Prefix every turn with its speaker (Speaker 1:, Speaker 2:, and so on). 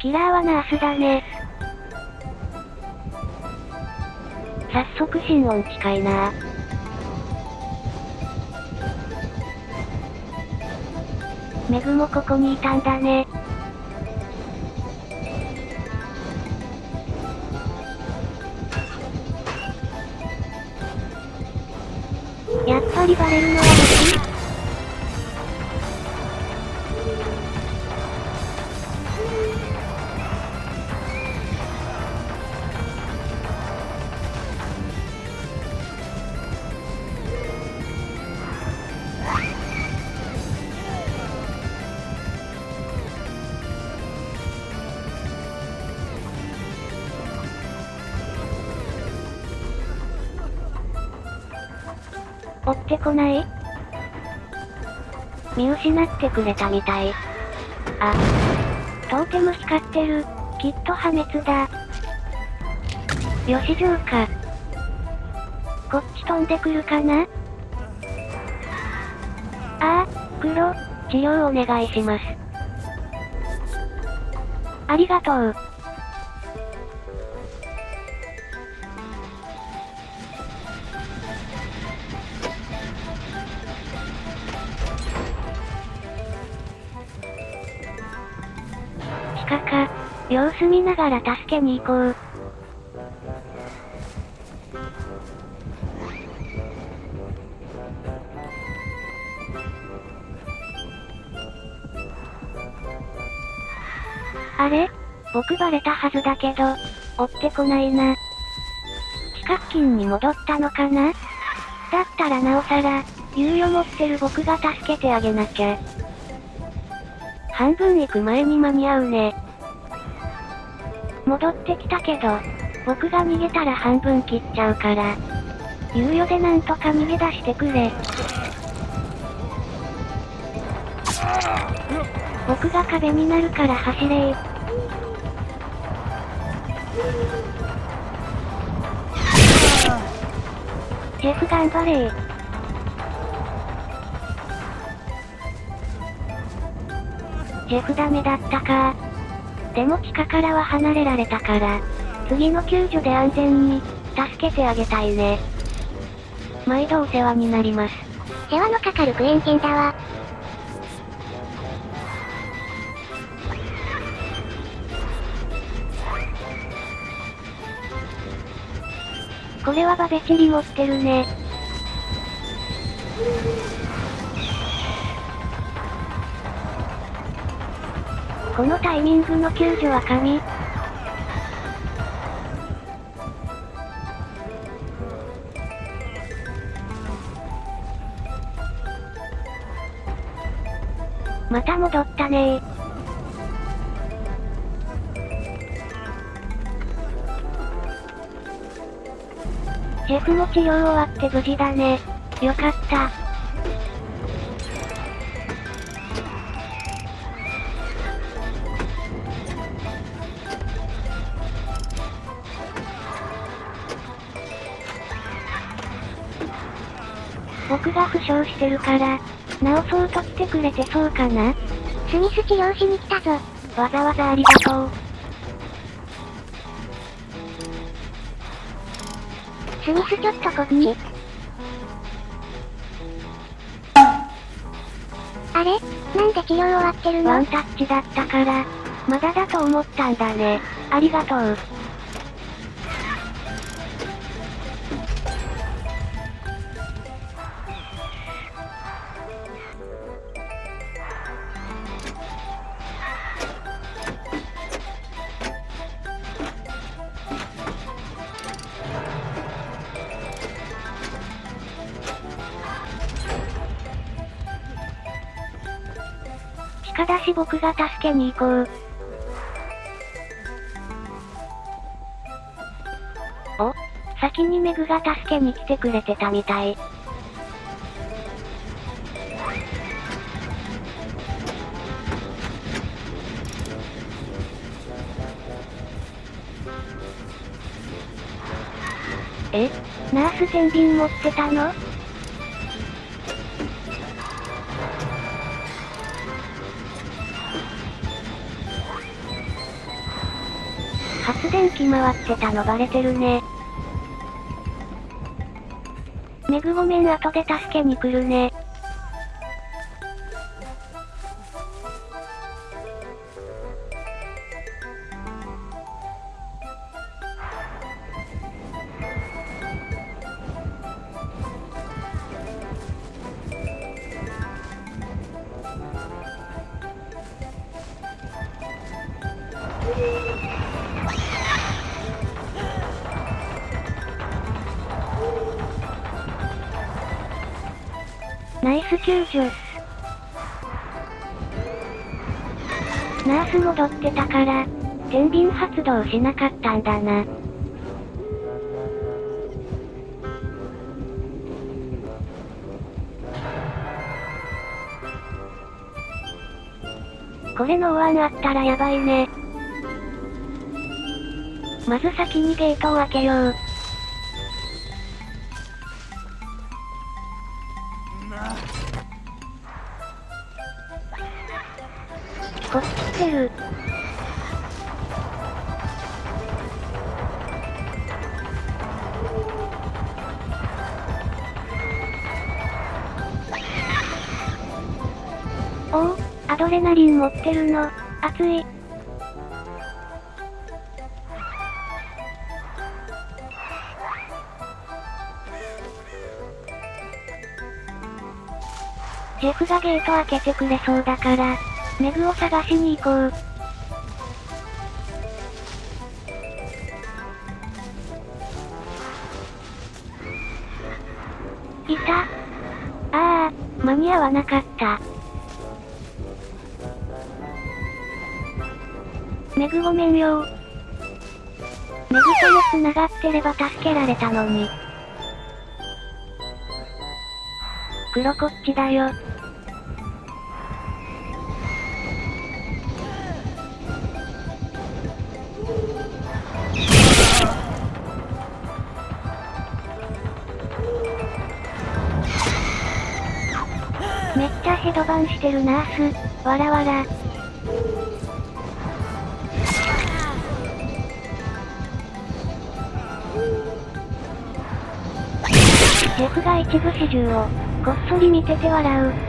Speaker 1: キラーはナースだね。早速心音近いなメグもここにいたんだね。やっぱりバレるのは追ってこない？見失ってくれたみたい。あ。トーテム光ってる。きっと破滅だ。よし城か。こっち飛んでくるかな？ああ、黒、治療お願いします。ありがとう。地下か。様子見ながら助けに行こう。あれ？僕バレたはずだけど、追ってこないな。地下付近に戻ったのかな？だったらなおさら、猶予持ってる僕が助けてあげなきゃ。半分行く前に間に合うね。戻ってきたけど、僕が逃げたら半分切っちゃうから。猶予でなんとか逃げ出してくれ。僕が壁になるから走れ。ジェフ頑張れジェフダメだったかでも地下からは離れられたから、次の救助で安全に、助けてあげたいね。毎度お世話になります。
Speaker 2: 世話のかかるクエン犬だわ。
Speaker 1: これはバベチリ持ってるね。このタイミングの救助は神。また戻ったねジェフも治療終わって無事だね。よかった。僕が負傷してるから、治そうと来てくれてそうかな？
Speaker 2: スミス治療しに来たぞ。
Speaker 1: わざわざありがとう。
Speaker 2: スミスちょっとこっち。あれ？なんで治療終わってるの？
Speaker 1: ワンタッチだったから、まだだと思ったんだね。ありがとう。地下だし僕が助けに行こう。お先にメグが助けに来てくれてたみたい。えナース天秤持ってたの発電機回ってたのバレてるね。メグごめん後で助けに来るね。ス救助。ナース戻ってたから、天秤発動しなかったんだな。これの大穴あったらやばいね。まず先にゲートを開けよう。ってる。おお、アドレナリン持ってるの、熱い。ジェフがゲート開けてくれそうだから、メグを探しに行こう。いた。ああ、間に合わなかった。メグごめんよメグとも繋がってれば助けられたのに。黒こっちだよ。ヘドバンしてるナース、わらわら。ジェフが一部始終を、こっそり見てて笑う。